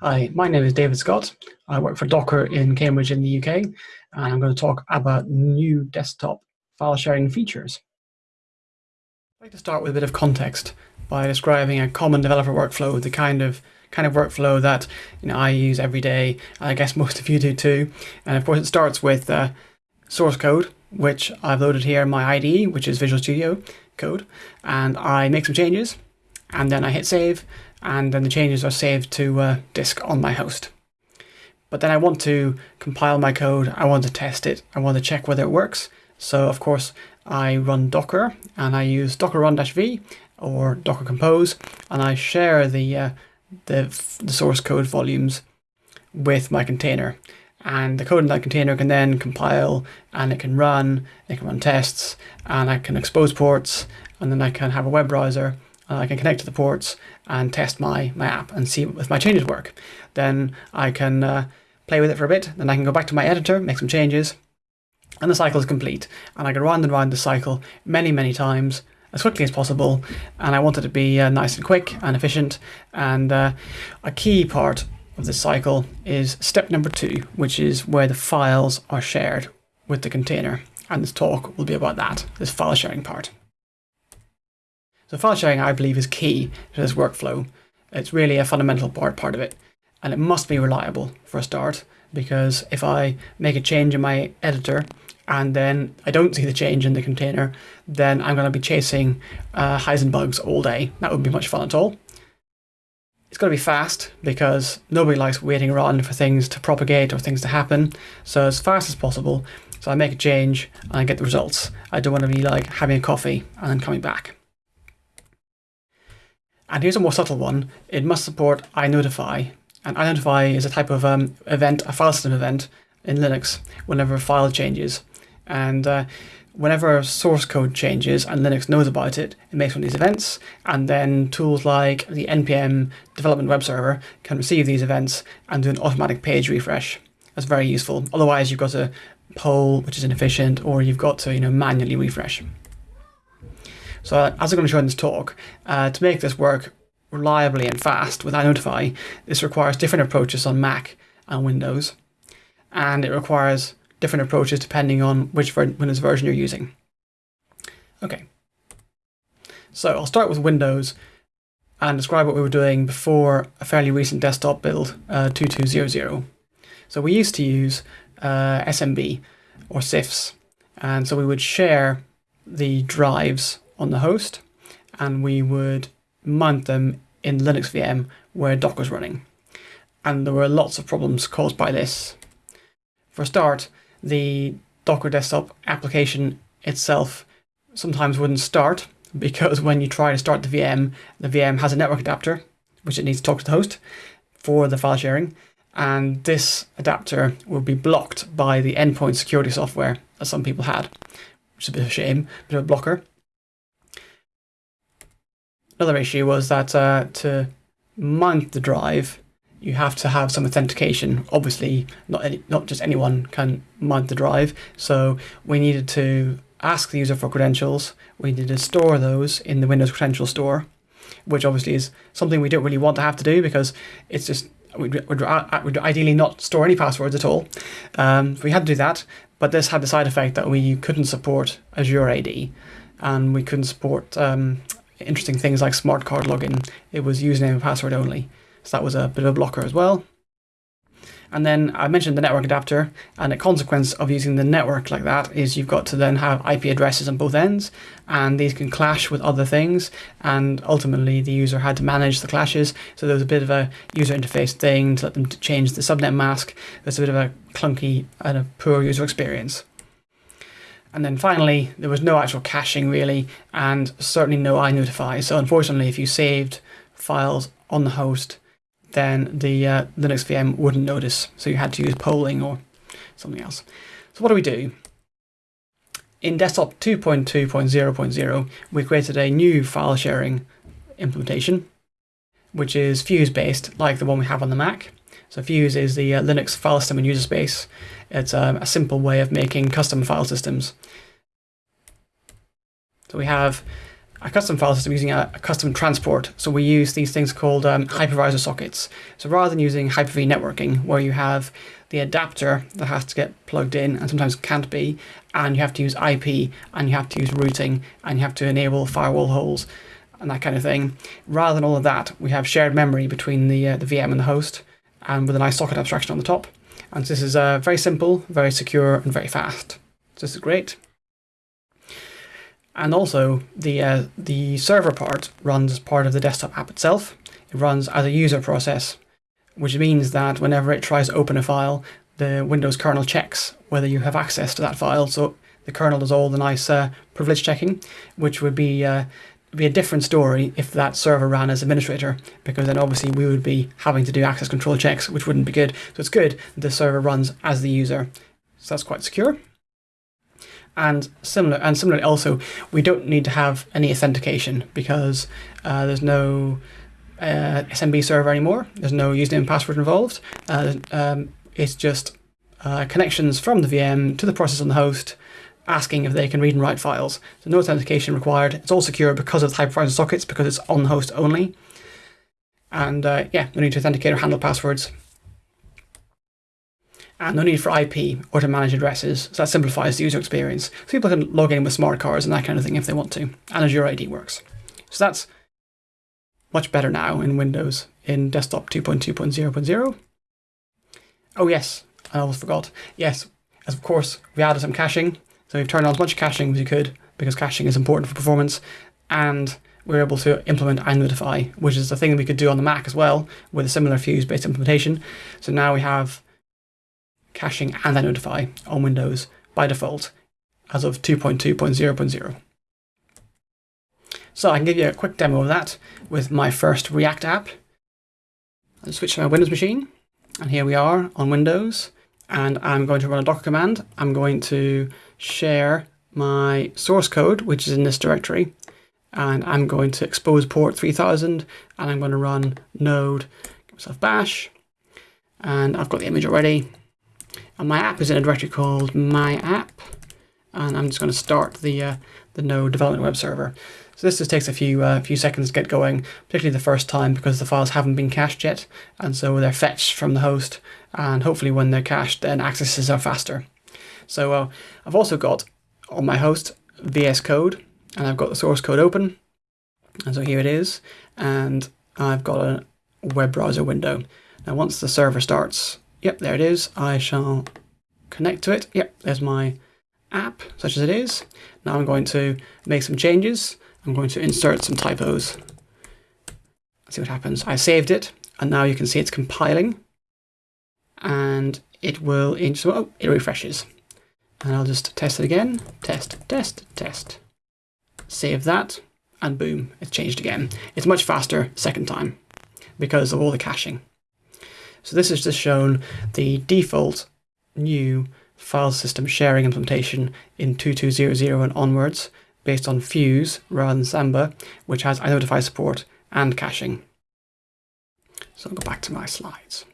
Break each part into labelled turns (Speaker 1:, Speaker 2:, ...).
Speaker 1: Hi, my name is David Scott. I work for Docker in Cambridge in the UK, and I'm going to talk about new desktop file sharing features. I'd like to start with a bit of context by describing a common developer workflow, the kind of kind of workflow that you know I use every day. I guess most of you do too. And of course, it starts with uh, source code, which I've loaded here in my IDE, which is Visual Studio code, and I make some changes, and then I hit save, and then the changes are saved to uh, disk on my host. But then I want to compile my code, I want to test it, I want to check whether it works. So of course I run Docker and I use docker run-v or docker compose and I share the, uh, the, the source code volumes with my container. And the code in that container can then compile and it can run, it can run tests and I can expose ports and then I can have a web browser I can connect to the ports and test my, my app and see if my changes work. Then I can uh, play with it for a bit, then I can go back to my editor, make some changes, and the cycle is complete. And I can round and round the cycle many, many times as quickly as possible. And I want it to be uh, nice and quick and efficient. And uh, a key part of this cycle is step number two, which is where the files are shared with the container. And this talk will be about that, this file sharing part. So file sharing, I believe, is key to this workflow. It's really a fundamental part, part of it. And it must be reliable for a start, because if I make a change in my editor and then I don't see the change in the container, then I'm going to be chasing uh, Heisenbugs all day. That wouldn't be much fun at all. It's got to be fast because nobody likes waiting around for things to propagate or things to happen. So as fast as possible. So I make a change and I get the results. I don't want to be like having a coffee and then coming back. And here's a more subtle one. It must support inotify. And inotify is a type of um, event, a file system event in Linux whenever a file changes. And uh, whenever source code changes and Linux knows about it, it makes one of these events. And then tools like the NPM development web server can receive these events and do an automatic page refresh. That's very useful. Otherwise, you've got to poll, which is inefficient, or you've got to you know manually refresh. So as I'm going to show in this talk, uh, to make this work reliably and fast with inotify, this requires different approaches on Mac and Windows. And it requires different approaches depending on which Windows version you're using. Okay. So I'll start with Windows and describe what we were doing before a fairly recent desktop build, uh, 2200. So we used to use uh, SMB or CIFS. And so we would share the drives on the host and we would mount them in Linux VM where Docker's running. And there were lots of problems caused by this. For a start, the Docker desktop application itself sometimes wouldn't start because when you try to start the VM, the VM has a network adapter, which it needs to talk to the host for the file sharing. And this adapter will be blocked by the endpoint security software that some people had, which is a bit of a shame, a bit of a blocker. Another issue was that uh, to mount the drive, you have to have some authentication. Obviously, not any, not just anyone can mount the drive. So we needed to ask the user for credentials. We needed to store those in the Windows Credential Store, which obviously is something we don't really want to have to do because it's just we'd, we'd, we'd ideally not store any passwords at all. Um, we had to do that, but this had the side effect that we couldn't support Azure AD and we couldn't support um, interesting things like smart card login. It was username and password only. So that was a bit of a blocker as well. And then I mentioned the network adapter, and a consequence of using the network like that is you've got to then have IP addresses on both ends, and these can clash with other things, and ultimately the user had to manage the clashes, so there was a bit of a user interface thing to let them change the subnet mask. There's a bit of a clunky and a poor user experience. And then finally, there was no actual caching really, and certainly no inotify. So unfortunately, if you saved files on the host, then the uh, Linux VM wouldn't notice. So you had to use polling or something else. So what do we do? In desktop 2.2.0.0, we created a new file sharing implementation, which is Fuse based, like the one we have on the Mac. So Fuse is the uh, Linux file system and user space. It's um, a simple way of making custom file systems. So we have a custom file system using a, a custom transport. So we use these things called um, hypervisor sockets. So rather than using Hyper-V networking, where you have the adapter that has to get plugged in and sometimes can't be, and you have to use IP, and you have to use routing, and you have to enable firewall holes, and that kind of thing. Rather than all of that, we have shared memory between the, uh, the VM and the host, and with a nice socket abstraction on the top. And this is uh, very simple, very secure, and very fast. So this is great. And also, the, uh, the server part runs as part of the desktop app itself. It runs as a user process, which means that whenever it tries to open a file, the Windows kernel checks whether you have access to that file. So the kernel does all the nice uh, privilege checking, which would be uh, be a different story if that server ran as administrator, because then obviously we would be having to do access control checks, which wouldn't be good. So it's good that the server runs as the user. So that's quite secure. And similar, and similarly, also we don't need to have any authentication because uh, there's no uh, SMB server anymore. There's no username and password involved. Uh, um, it's just uh, connections from the VM to the process on the host, asking if they can read and write files. So no authentication required. It's all secure because of the hypervisor sockets because it's on host only. And uh, yeah, no need to authenticate or handle passwords and no need for IP or to manage addresses. So that simplifies the user experience. So people can log in with smart cards and that kind of thing if they want to. And Azure AD works. So that's much better now in Windows in desktop 2.2.0.0. Oh yes, I almost forgot. Yes, as of course we added some caching. So we've turned on as much caching as we could because caching is important for performance. And we're able to implement iNotify, which is the thing that we could do on the Mac as well with a similar Fuse-based implementation. So now we have caching and iNotify on Windows by default as of 2.2.0.0. So I can give you a quick demo of that with my first React app. I'll switch to my Windows machine, and here we are on Windows, and I'm going to run a Docker command. I'm going to share my source code, which is in this directory, and I'm going to expose port 3000, and I'm going to run node, give myself bash, and I've got the image already, and my app is in a directory called my app. And I'm just going to start the, uh, the node development web server. So this just takes a few uh, few seconds to get going, particularly the first time because the files haven't been cached yet, and so they're fetched from the host. And hopefully, when they're cached, then accesses are faster. So uh, I've also got on my host VS Code, and I've got the source code open, and so here it is, and I've got a web browser window. Now, once the server starts, Yep, there it is. I shall connect to it. Yep, there's my app, such as it is. Now I'm going to make some changes. I'm going to insert some typos. See what happens. I saved it, and now you can see it's compiling. And it will, so, oh, it refreshes. And I'll just test it again. Test, test, test. Save that, and boom, it's changed again. It's much faster second time because of all the caching. So this has just shown the default new file system sharing implementation in 2200 and onwards based on Fuse rather than Samba, which has iNotify support and caching. So I'll go back to my slides.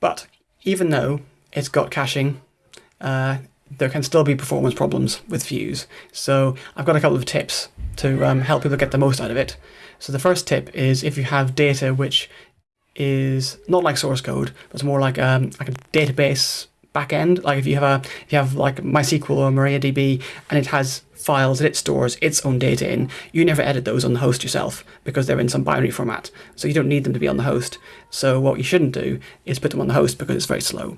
Speaker 1: But even though it's got caching, uh, there can still be performance problems with Fuse. So I've got a couple of tips to um, help people get the most out of it. So the first tip is if you have data which is not like source code, but it's more like um, like a database backend. Like if you have a if you have like MySQL or MariaDB and it has files that it stores its own data in, you never edit those on the host yourself because they're in some binary format. So you don't need them to be on the host. So what you shouldn't do is put them on the host because it's very slow.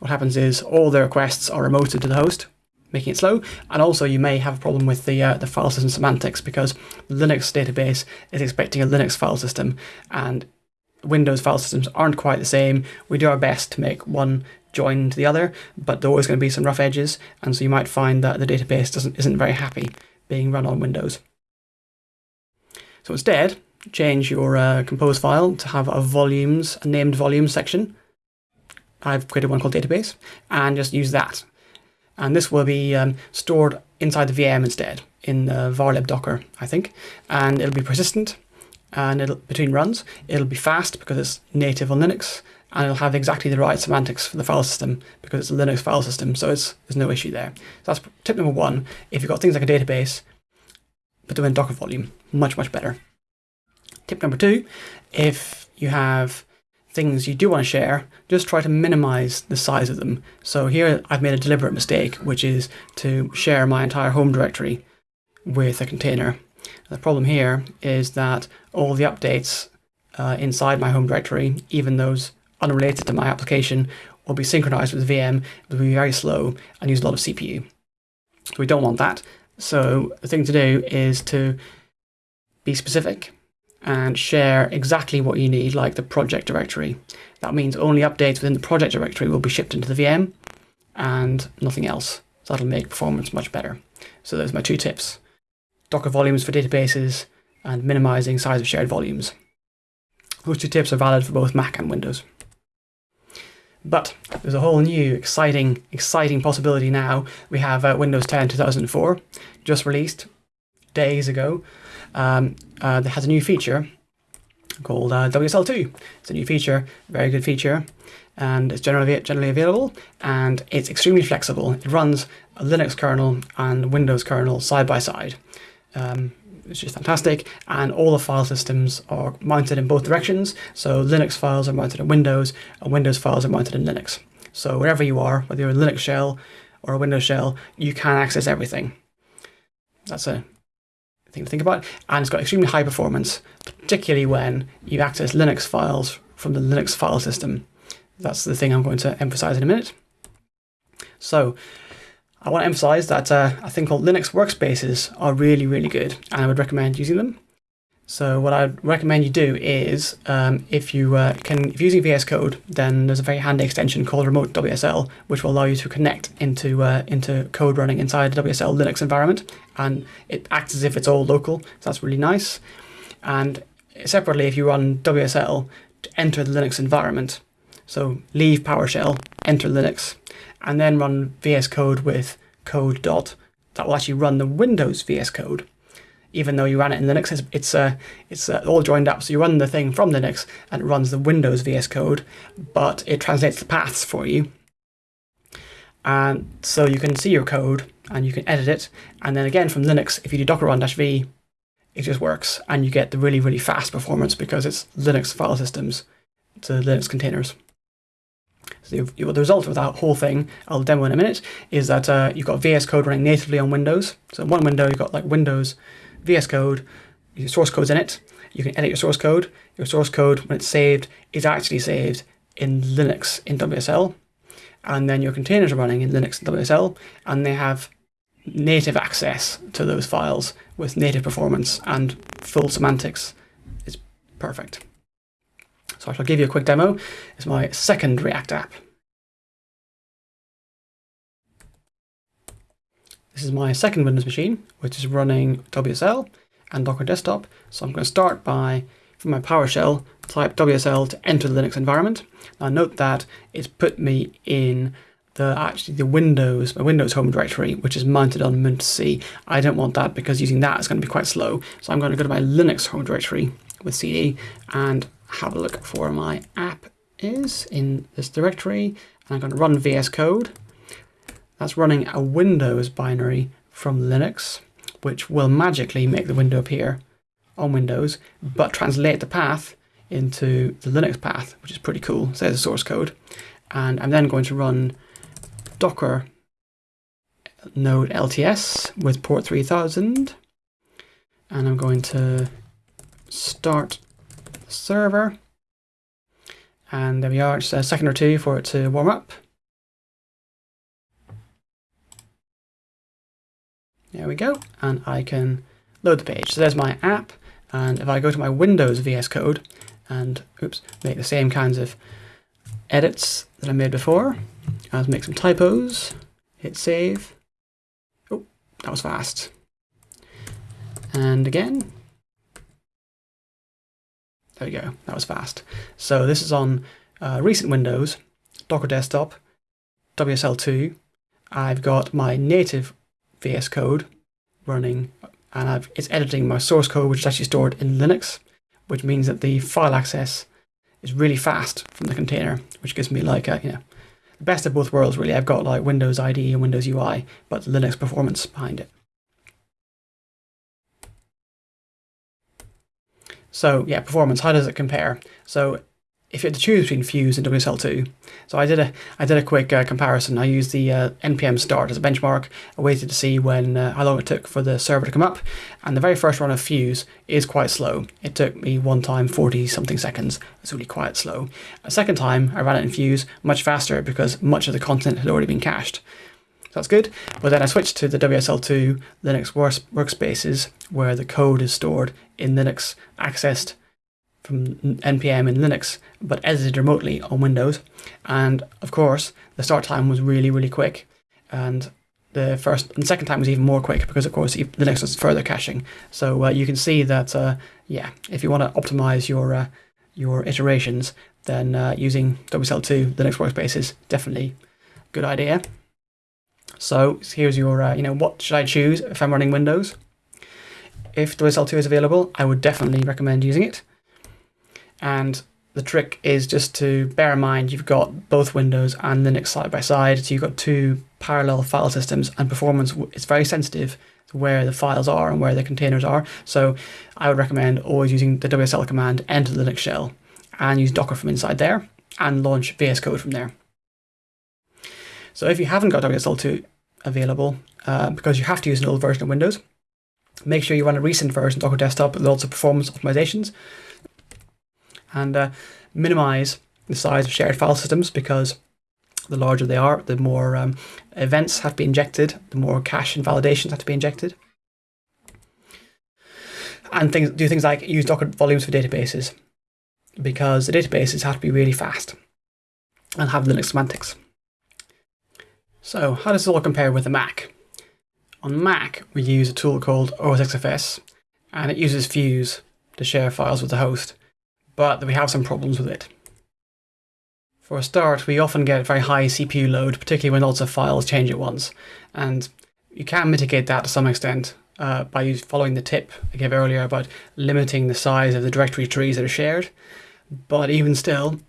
Speaker 1: What happens is all the requests are remoted to the host, making it slow. And also you may have a problem with the uh, the file system semantics because the Linux database is expecting a Linux file system and Windows file systems aren't quite the same. We do our best to make one join to the other, but there are always going to be some rough edges, and so you might find that the database doesn't isn't very happy being run on Windows. So instead, change your uh, compose file to have a volumes, a named volumes section. I've created one called database, and just use that. And this will be um, stored inside the VM instead, in uh, varlib docker, I think, and it'll be persistent, and it'll between runs. It'll be fast because it's native on Linux, and it'll have exactly the right semantics for the file system because it's a Linux file system, so it's, there's no issue there. So that's tip number one. If you've got things like a database, put them in Docker volume. Much, much better. Tip number two, if you have things you do want to share, just try to minimize the size of them. So here I've made a deliberate mistake, which is to share my entire home directory with a container. The problem here is that all the updates uh, inside my home directory, even those unrelated to my application, will be synchronized with the VM, will be very slow and use a lot of CPU. So we don't want that. So the thing to do is to be specific and share exactly what you need, like the project directory. That means only updates within the project directory will be shipped into the VM and nothing else. So that'll make performance much better. So those are my two tips. Docker volumes for databases and minimizing size of shared volumes. Those two tips are valid for both Mac and Windows. But there's a whole new exciting, exciting possibility now. We have uh, Windows 10 2004, just released days ago. Um, uh, that has a new feature called uh, WSL2. It's a new feature, very good feature, and it's generally generally available, and it's extremely flexible. It runs a Linux kernel and Windows kernel side by side. Um, it's just fantastic, and all the file systems are mounted in both directions. So Linux files are mounted in Windows, and Windows files are mounted in Linux. So wherever you are, whether you're a Linux shell or a Windows shell, you can access everything. That's a thing to think about. And it's got extremely high performance, particularly when you access Linux files from the Linux file system. That's the thing I'm going to emphasize in a minute. So I want to emphasize that uh, a thing called Linux workspaces are really, really good, and I would recommend using them. So what I'd recommend you do is, um, if you uh, can, if you're using VS Code, then there's a very handy extension called Remote WSL, which will allow you to connect into uh, into code running inside the WSL Linux environment, and it acts as if it's all local. So that's really nice. And separately, if you run WSL to enter the Linux environment, so leave PowerShell, enter Linux, and then run VS Code with code dot, that will actually run the Windows VS Code even though you ran it in Linux, it's it's, uh, it's uh, all joined up. So you run the thing from Linux and it runs the Windows VS Code, but it translates the paths for you. And so you can see your code and you can edit it. And then again from Linux, if you do docker run-v, it just works and you get the really, really fast performance because it's Linux file systems to Linux containers. So the result of that whole thing, I'll demo in a minute, is that uh, you've got VS Code running natively on Windows. So in one window, you've got like Windows VS Code, your source code's in it. You can edit your source code. Your source code, when it's saved, is actually saved in Linux in WSL. And then your containers are running in Linux and WSL, and they have native access to those files with native performance and full semantics. It's perfect. So I shall give you a quick demo. It's my second React app. This is my second Windows machine, which is running WSL and Docker Desktop. So I'm going to start by, from my PowerShell, type WSL to enter the Linux environment. Now note that it's put me in the actually the Windows, my Windows home directory, which is mounted on Mint C. I don't want that because using that is going to be quite slow. So I'm going to go to my Linux home directory with CD and have a look for my app is in this directory. And I'm going to run VS Code. That's running a Windows binary from Linux, which will magically make the window appear on Windows, but translate the path into the Linux path, which is pretty cool. So there's the source code. And I'm then going to run Docker node LTS with port 3000. And I'm going to start server. And there we are, just a second or two for it to warm up. There we go. And I can load the page. So there's my app. And if I go to my Windows VS Code and oops, make the same kinds of edits that I made before, I'll make some typos, hit save. Oh, that was fast. And again. There we go, that was fast. So this is on uh, recent Windows, Docker Desktop, WSL2. I've got my native VS Code running and I've, it's editing my source code, which is actually stored in Linux, which means that the file access is really fast from the container, which gives me like a, you know, the best of both worlds really. I've got like Windows IDE and Windows UI, but Linux performance behind it. So yeah, performance, how does it compare? So if you had to choose between Fuse and WSL2, so I did a I did a quick uh, comparison. I used the uh, npm start as a benchmark. I waited to see when uh, how long it took for the server to come up, and the very first run of Fuse is quite slow. It took me one time 40 something seconds. It's really quite slow. A second time I ran it in Fuse much faster because much of the content had already been cached. That's good. But then I switched to the WSL2 Linux workspaces where the code is stored in Linux accessed from npm in Linux, but edited remotely on Windows. And of course, the start time was really, really quick. And the first and second time was even more quick because, of course, Linux was further caching. So uh, you can see that, uh, yeah, if you want to optimize your uh, your iterations, then uh, using WSL2 Linux workspace is definitely good idea. So here's your, uh, you know, what should I choose if I'm running Windows? If WSL2 is available, I would definitely recommend using it. And the trick is just to bear in mind you've got both Windows and Linux side by side. So you've got two parallel file systems and performance is very sensitive to where the files are and where the containers are. So I would recommend always using the WSL command enter the Linux shell and use Docker from inside there and launch VS Code from there. So if you haven't got WSL2 available, uh, because you have to use an old version of Windows, make sure you run a recent version of Docker Desktop with lots of performance optimizations, and uh, minimize the size of shared file systems because the larger they are, the more um, events have to be injected, the more cache and validations have to be injected. And things do things like use Docker volumes for databases because the databases have to be really fast and have Linux semantics. So how does it all compare with the Mac? On Mac, we use a tool called OSXFS, and it uses Fuse to share files with the host, but we have some problems with it. For a start, we often get very high CPU load, particularly when lots of files change at once, and you can mitigate that to some extent uh, by following the tip I gave earlier about limiting the size of the directory trees that are shared. But even still,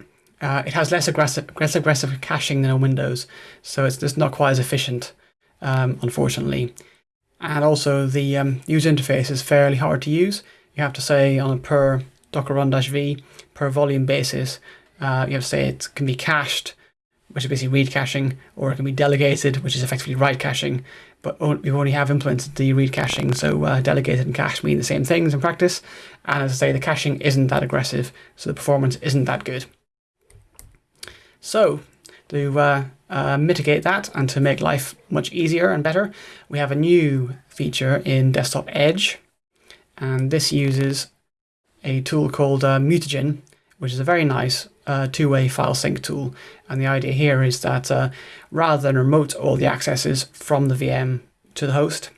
Speaker 1: uh, it has less aggressive, less aggressive caching than on Windows, so it's just not quite as efficient, um, unfortunately. And also the um, user interface is fairly hard to use. You have to say on a per docker run-v per volume basis, uh, you have to say it can be cached, which is basically read caching, or it can be delegated, which is effectively write caching. But we only have implemented the read caching, so uh, delegated and cached mean the same things in practice. And as I say, the caching isn't that aggressive, so the performance isn't that good. So to uh, uh, mitigate that and to make life much easier and better, we have a new feature in Desktop Edge. And this uses a tool called uh, Mutagen, which is a very nice uh, two-way file sync tool. And the idea here is that uh, rather than remote all the accesses from the VM to the host,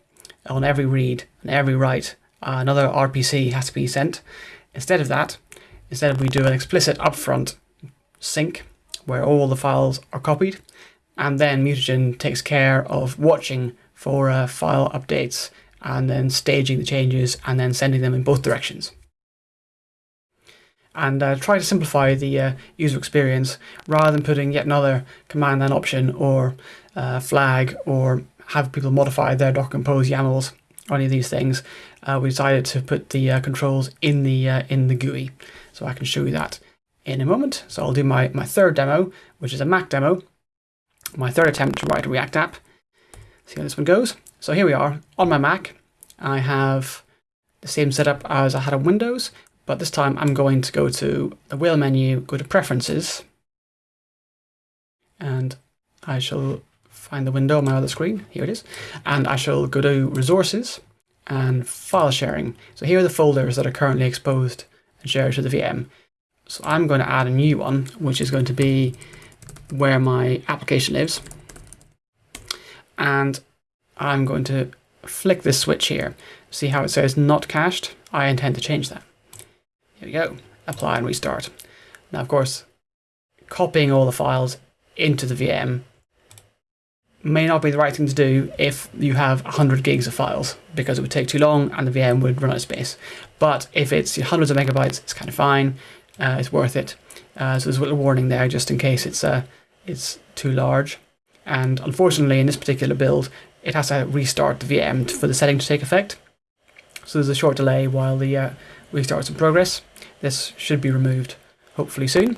Speaker 1: on every read and every write, uh, another RPC has to be sent. Instead of that, instead we do an explicit upfront sync where all the files are copied, and then Mutagen takes care of watching for uh, file updates and then staging the changes and then sending them in both directions. And uh, try to simplify the uh, user experience rather than putting yet another command line option or uh, flag or have people modify their Docker Compose YAMLs or any of these things. Uh, we decided to put the uh, controls in the in the GUI, so I can show you that in a moment. So I'll do my, my third demo, which is a Mac demo, my third attempt to write a React app. See how this one goes. So here we are on my Mac. I have the same setup as I had on Windows, but this time I'm going to go to the wheel menu, go to Preferences, and I shall find the window on my other screen. Here it is. And I shall go to Resources and File Sharing. So here are the folders that are currently exposed and shared to the VM. So I'm going to add a new one, which is going to be where my application lives. And I'm going to flick this switch here. See how it says not cached? I intend to change that. Here we go. Apply and restart. Now, of course, copying all the files into the VM may not be the right thing to do if you have 100 gigs of files because it would take too long and the VM would run out of space. But if it's hundreds of megabytes, it's kind of fine uh, it's worth it. Uh, so there's a little warning there just in case it's uh, it's too large. And unfortunately, in this particular build, it has to restart the VM for the setting to take effect. So there's a short delay while the uh, restarts in progress. This should be removed hopefully soon.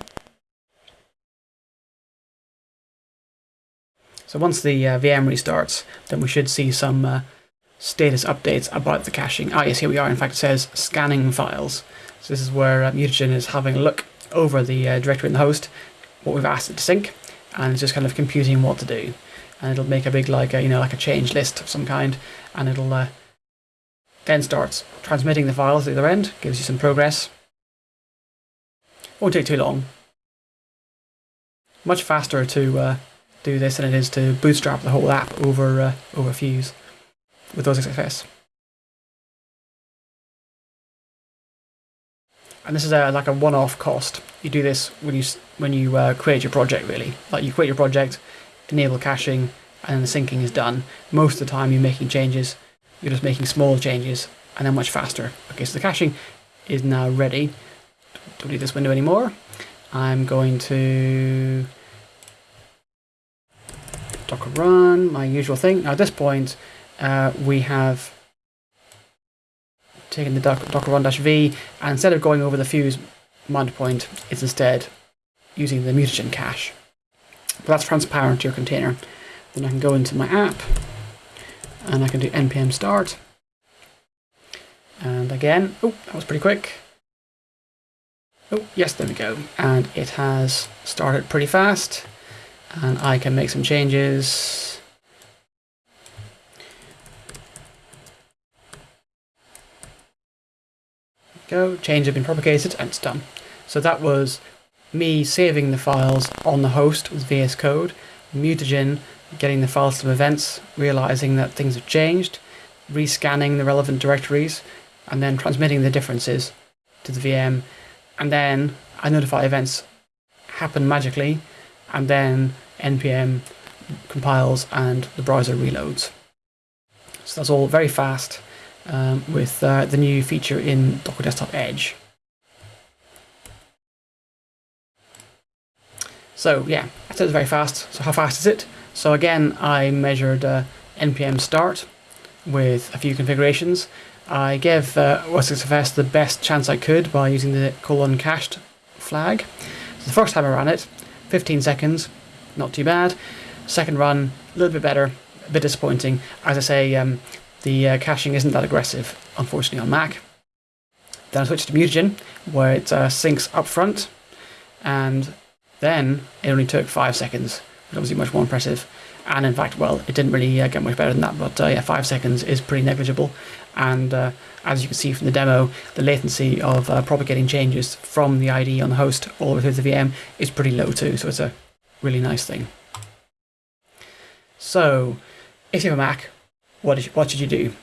Speaker 1: So once the uh, VM restarts, then we should see some uh, status updates about the caching. Ah, yes, here we are. In fact, it says scanning files. So this is where uh, Mutagen is having a look over the uh, directory in the host, what we've asked it to sync, and it's just kind of computing what to do. And it'll make a big, like, a, you know, like a change list of some kind, and it'll uh, then starts transmitting the files to the other end, gives you some progress. Won't take too long. Much faster to uh, do this than it is to bootstrap the whole app over uh, over Fuse with those OSXFS. And this is a, like a one-off cost. You do this when you when you uh, create your project, really. Like you create your project, enable caching, and then the syncing is done. Most of the time, you're making changes. You're just making small changes, and then much faster. Okay, so the caching is now ready. Don't need this window anymore. I'm going to docker run, my usual thing. Now at this point, uh, we have taken the docker run dash v, and instead of going over the fuse mount point, it's instead using the mutagen cache. But that's transparent to your container. Then I can go into my app, and I can do npm start. And again, oh, that was pretty quick. Oh, yes, there we go. And it has started pretty fast and I can make some changes. Go, change have been propagated and it's done. So that was me saving the files on the host with VS Code, Mutagen getting the files to events, realizing that things have changed, rescanning the relevant directories, and then transmitting the differences to the VM. And then inotify events happen magically, and then npm compiles and the browser reloads. So that's all very fast um, with uh, the new feature in Docker Desktop Edge. So yeah, I said it's very fast. So how fast is it? So again, I measured uh, npm start with a few configurations. I gave uh, OSXFS the best chance I could by using the colon cached flag. So the first time I ran it, 15 seconds, not too bad. Second run, a little bit better, a bit disappointing. As I say, um, the uh, caching isn't that aggressive, unfortunately, on Mac. Then I switched to Mutagen, where it uh, syncs up front, and then it only took five seconds, which obviously much more impressive. And in fact, well, it didn't really uh, get much better than that, but uh, yeah, five seconds is pretty negligible. And uh, as you can see from the demo, the latency of uh, propagating changes from the ID on the host all the way through the VM is pretty low too, so it's a really nice thing. So, if you have a Mac, what, is, what should you do?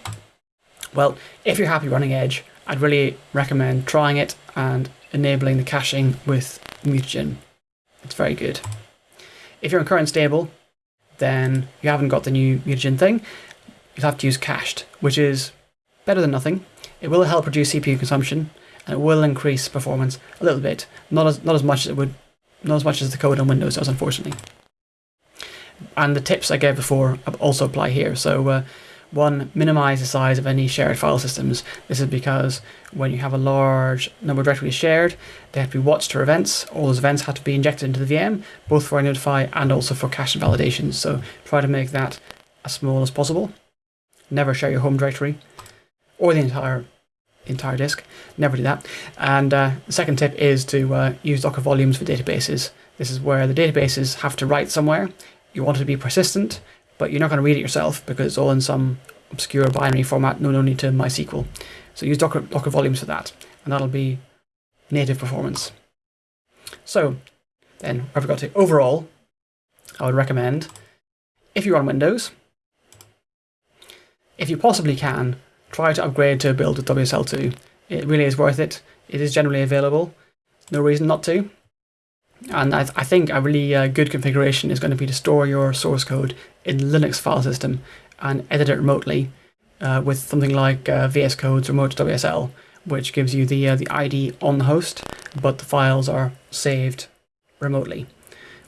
Speaker 1: Well, if you're happy running Edge, I'd really recommend trying it and enabling the caching with Mutagen. It's very good. If you're in current stable, then you haven't got the new Mutagen thing, you'll have to use cached, which is better than nothing. It will help reduce CPU consumption, and it will increase performance a little bit, not as, not as much as it would not as much as the code on Windows does, unfortunately. And the tips I gave before also apply here. So uh, one, minimize the size of any shared file systems. This is because when you have a large number of directories shared, they have to be watched for events. All those events have to be injected into the VM, both for notify and also for cache validations. So try to make that as small as possible. Never share your home directory or the entire entire disk. Never do that. And uh, the second tip is to uh, use Docker volumes for databases. This is where the databases have to write somewhere. You want it to be persistent, but you're not going to read it yourself because it's all in some obscure binary format, known only to MySQL. So use Docker, Docker volumes for that, and that'll be native performance. So then I forgot to overall, I would recommend if you're on Windows, if you possibly can, try to upgrade to a build with WSL2. It really is worth it. It is generally available. No reason not to. And I, th I think a really uh, good configuration is going to be to store your source code in Linux file system and edit it remotely uh, with something like uh, VS Code's Remote WSL, which gives you the uh, the ID on the host, but the files are saved remotely,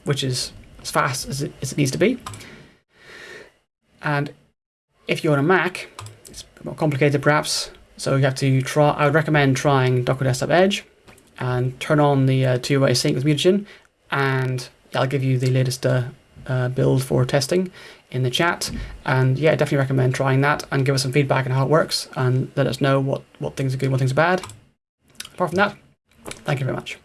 Speaker 1: which is as fast as it, as it needs to be. And if you're on a Mac, it's more complicated perhaps, So you have to try, I would recommend trying Docker Desktop Edge and turn on the uh, two-way sync with mutagen and I'll give you the latest uh, uh, build for testing in the chat. And yeah, definitely recommend trying that and give us some feedback on how it works and let us know what, what things are good, what things are bad. Apart from that, thank you very much.